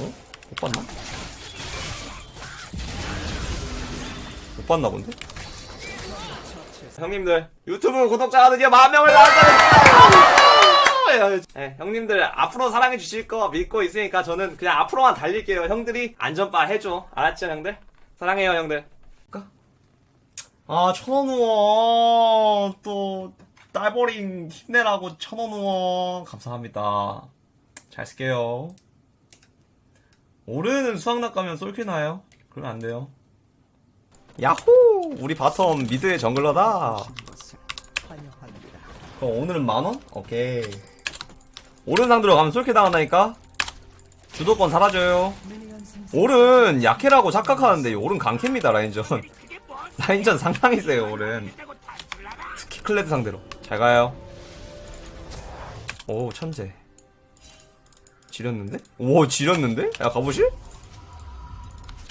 어? 못 봤나? 못 봤나 본데? 형님들 유튜브 구독자가 드디어 만 명을 나왔다는 네, 형님들 앞으로 사랑해 주실 거 믿고 있으니까 저는 그냥 앞으로만 달릴게요. 형들이 안전바 해줘. 알았죠 형들? 사랑해요 형들. 아 천원 후원. 또 딸버린 힘내라고 천원 후원. 감사합니다. 잘 쓸게요 오르는 수확낫 가면 솔킬 나요? 그러면 안 돼요 야호! 우리 bottom mid의 jungler다. 그럼 오늘은 만원? 오케이. 오른 상대로 가면 솔킬 당한다니까? 주도권 사라져요. 오른 약해라고 착각하는데 오른 강캐입니다, 라인전. 라인전 상당히 세요, 오른. 특히 클레드 상대로. 잘 가요. 오, 천재. 지렸는데? 오, 지렸는데? 야, 가보실?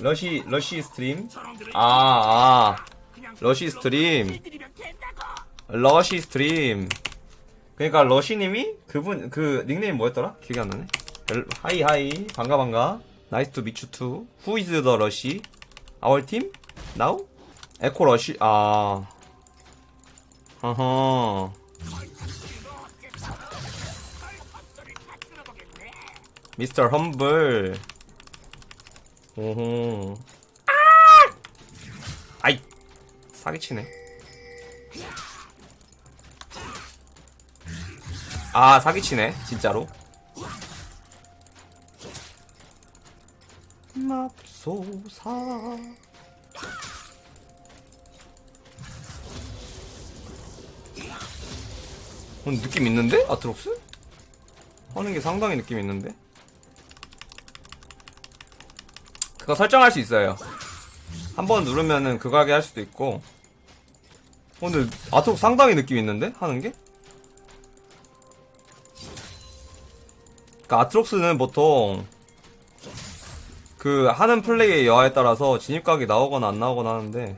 러시 러시 stream. 아, 아. 러시 stream. 러시 stream. 그러니까 러시님이 그분 그 닉네임 뭐였더라? 기억이 안 나네. 엘- hi hi. 반가 반가. nice to meet you too Who is 러시? Our team? 에코 러시? 아. 어허 미스터 험블 오호. 아! 아이! 사기치네. 아, 사기치네. 진짜로. 맙소사. 어, 느낌 있는데? 아트록스? 하는 게 상당히 느낌 있는데? 그거 설정할 수 있어요. 한 번 누르면은 그거 하게 할 수도 있고. 어, 근데 아트록 상당히 느낌 있는데? 하는 게? 그니까 아트록스는 보통 그 하는 플레이의 여하에 따라서 진입각이 나오거나 안 나오거나 하는데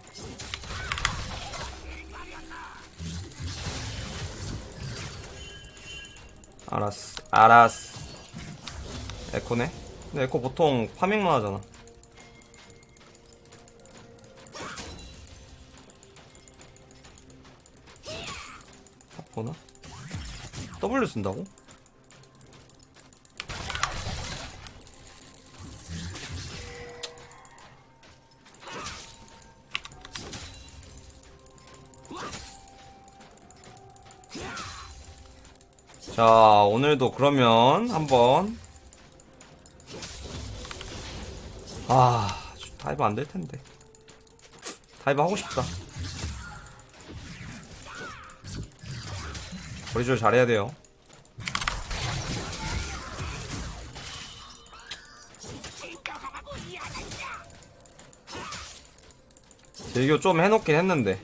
알았어 알았어 에코네? 근데 에코 보통 파밍만 하잖아 보나? W 쓴다고? 자 오늘도 그러면 한번 아 dive 안 될 텐데 dive 하고 싶다 거리조절 잘해야 돼요. 제이교 좀 해놓긴 했는데.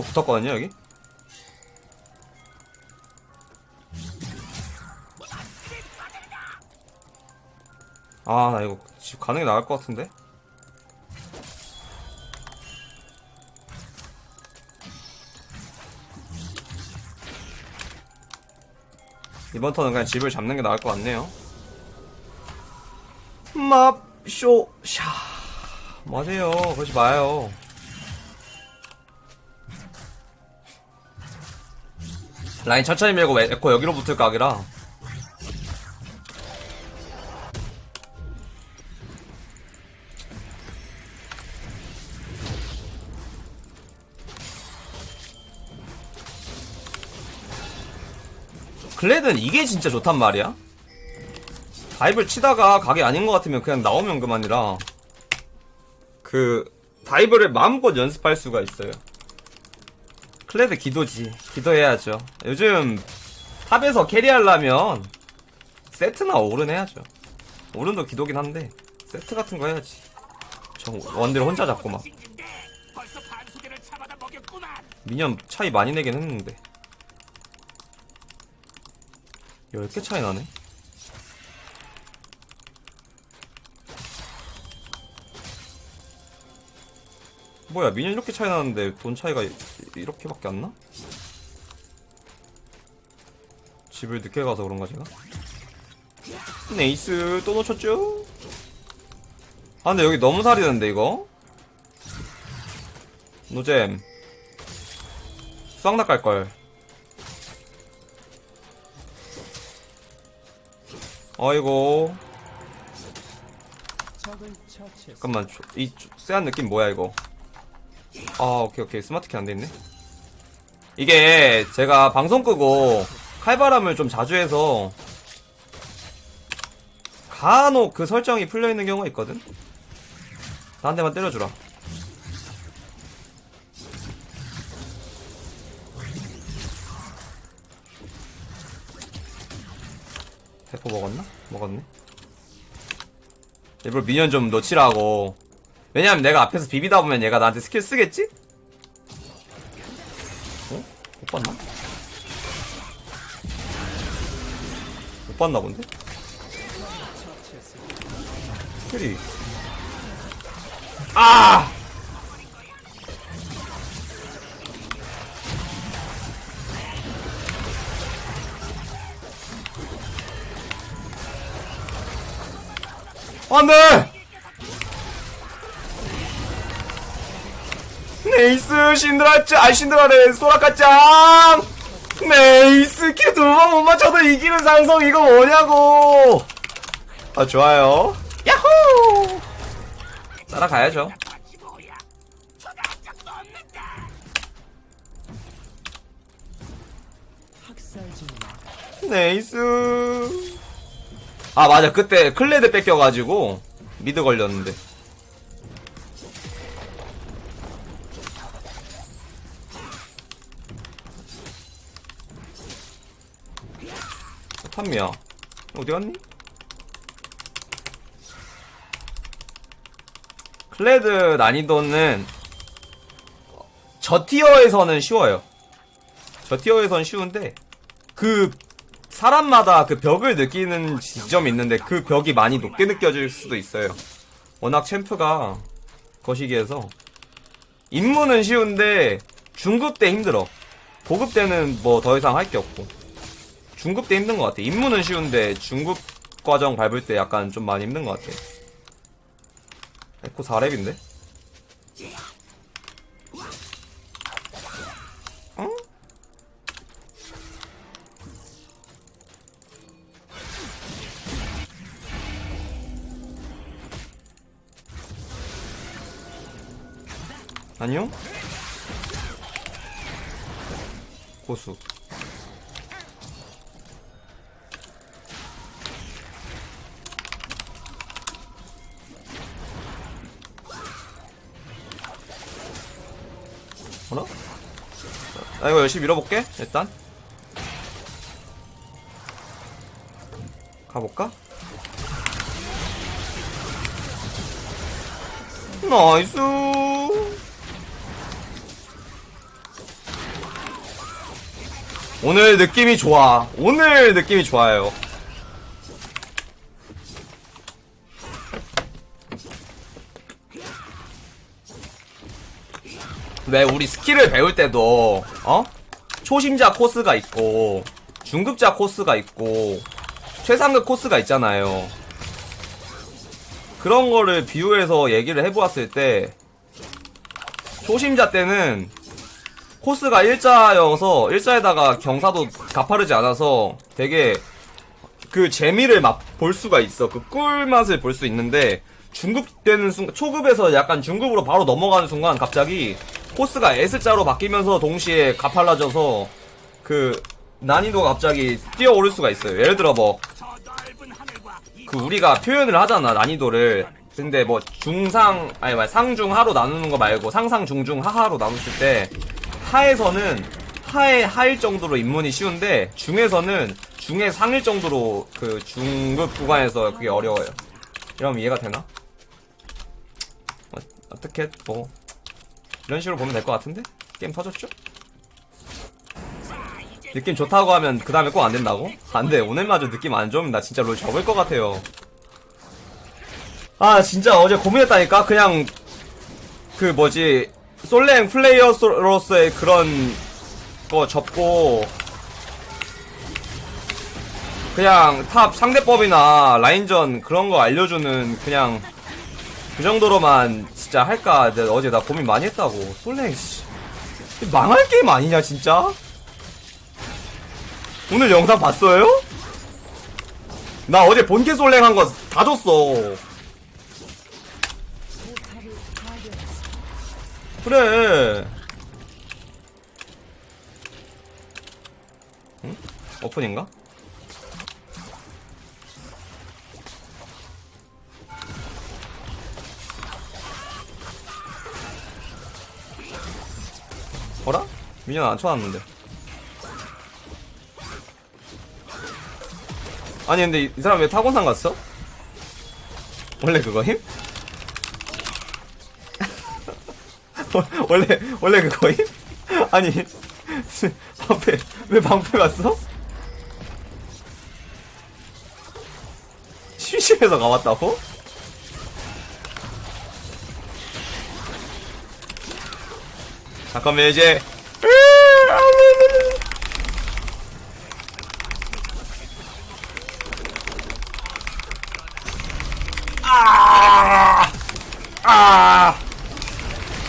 에코 붙었거든요 여기? 아 나 이거 집게 나을 것 같은데? 이번 턴은 그냥 집을 잡는 게 나을 것 같네요 맙쇼 샤 맞아요. 그러지 마요. 라인 천천히 밀고 에코 여기로 붙을 각이라. 클레드는 이게 진짜 좋단 말이야. dive를 치다가 각이 아닌 것 같으면 그냥 나오면 그만이라. 그 dive를 마음껏 연습할 수가 있어요. 클레드 기도지. 기도해야죠. 요즘 top에서 carry하려면 세트나 오른 해야죠. 오른도 기도긴 한데 세트 같은 거 해야지. 저 원딜 혼자 잡고 막. minion 차이 많이 내긴 했는데 10개 차이 나네 뭐야 minion 이렇게 차이 나는데 돈 차이가 이- 이렇게밖에 안 나? 집을 늦게 가서 그런가 제가? nice 또 놓쳤죠? 아 근데 여기 너무 사리는데 이거? 노잼 수학낙 갈걸 어이고 잠깐만 조- 이 조- 쎄한 느낌 뭐야 이거 아 오케이 오케이. 스마트키 안돼있네. 이게 제가 방송 끄고 칼바람을 좀 자주 해서 간혹 그 설정이 풀려있는 경우가 있거든? 나 한 대만 때려주라. 대포 먹었나? 먹었네. 일부러 미니언 좀 놓치라고 왜냐면 내가 앞에서 비비다 보면 얘가 나한테 스킬 쓰겠지? 어? 못 봤나? 못 봤나 본데? 스킬이 아! 안 돼! 네이스 신드라짱 아 신드라래 소라카짱! 네이스 큐 두 번 못 맞춰도 이기는 상성 이거 뭐냐고! 아 좋아요. 야호! 따라가야죠. 네이스. 아 맞아. 그때 클레드 뺏겨가지고 미드 걸렸는데 탐미야 어디 갔니? 클레드 난이도는 저 티어에서는 쉬워요 저 티어에서는 쉬운데 그 사람마다 그 벽을 느끼는 지점이 있는데 그 벽이 많이 높게 느껴질 수도 있어요. 워낙 챔프가 거시기해서 입문은 쉬운데 중급 때 힘들어. 고급 때는 뭐 더 이상 할 게 없고 중급 때 힘든 것 같아. 입문은 쉬운데 중급 과정 밟을 때 약간 좀 많이 힘든 것 같아. 에코 4렙인데? 어? 안녕? 고수 뭐라? 나 이거 열심히 밀어볼게 일단 가볼까? nice 오늘 느낌이 좋아 오늘 느낌이 좋아요 왜 우리 스킬을 배울 때도 어? 초심자 코스가 있고 중급자 코스가 있고 최상급 코스가 있잖아요. 그런 거를 비유해서 얘기를 해보았을 때 초심자 때는 코스가 일자여서 일자에다가 경사도 가파르지 않아서 되게 그 재미를 맛볼 수가 있어. 그 꿀맛을 볼 수 있는데 중급 되는 순간 초급에서 약간 중급으로 바로 넘어가는 순간 갑자기 코스가 S자로 바뀌면서 동시에 가팔라져서 그 난이도가 갑자기 뛰어오를 수가 있어요. 예를 들어 뭐 그 우리가 표현을 하잖아 난이도를 근데 뭐 중상 아니 말 상중 하로 나누는 거 말고 상상 중중 하하로 나눴을 때 하에서는 하의 하일 정도로 입문이 쉬운데 중에서는 중의 상일 정도로 그 중급 구간에서 그게 어려워요. 이러면 이해가 되나? 어, 어떻게 뭐 이런 식으로 보면 될 것 같은데 게임 터졌죠? 느낌 좋다고 하면 그 다음에 꼭 안 된다고? 안 돼. 오늘마저 느낌 안 좋으면 나 진짜 롤 접을 것 같아요. 아, 진짜 어제 고민했다니까? 그냥, 그 뭐지, 솔랭 플레이어로서의 그런 거 접고, 그냥 top 상대법이나 라인전 그런 거 알려주는 그냥 그 정도로만 진짜 할까 어제 나 고민 많이 했다고 솔랭 씨 망할 게임 아니냐 진짜 오늘 영상 봤어요? 나 어제 본캐 솔랭 한 거 다 줬어 그래 응? 오픈인가? 어라? 미니언 안 쳐놨는데. 아니 근데 이, 이 사람 왜 타곤산 갔어? 원래 그거임? 원래 원래 그거임? 아니 방패 왜 방패 갔어? 심심해서 가봤다고? 잠깐만 이제 아! 아!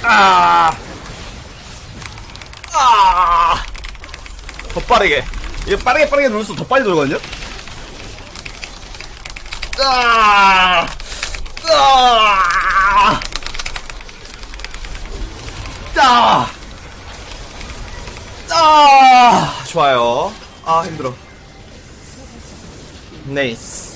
아! 아! 더 빠르게. 이게 빠르게 빠르게 누를수록 더 빨리 돌거든요? 아! 아! 아! 아! 좋아요. 아, 힘들어. 네이스.